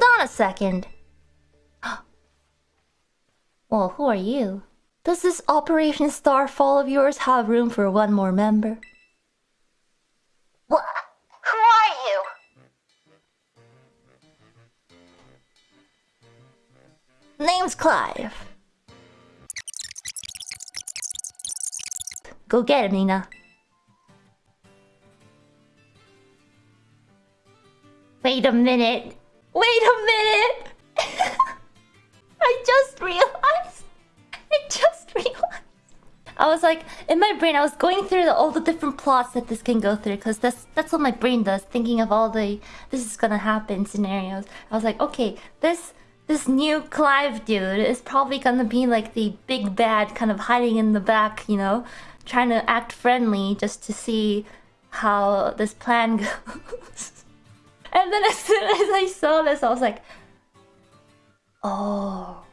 Hold on a second. well, who are you? Does this Operation Starfall of yours have room for one more member? What? Who are you? Name's Clive. Go get him, Nina. Wait a minute. Wait a minute. I just realized. I just realized. I was like, in my brain, I was going through the, all the different plots that this can go through because that's that's what my brain does, thinking of all the this is gonna happen scenarios. I was like, okay, this this new Clive dude is probably gonna be like the big bad, kind of hiding in the back, you know, trying to act friendly just to see how this plan goes. And then as soon as I saw this, I was like, oh.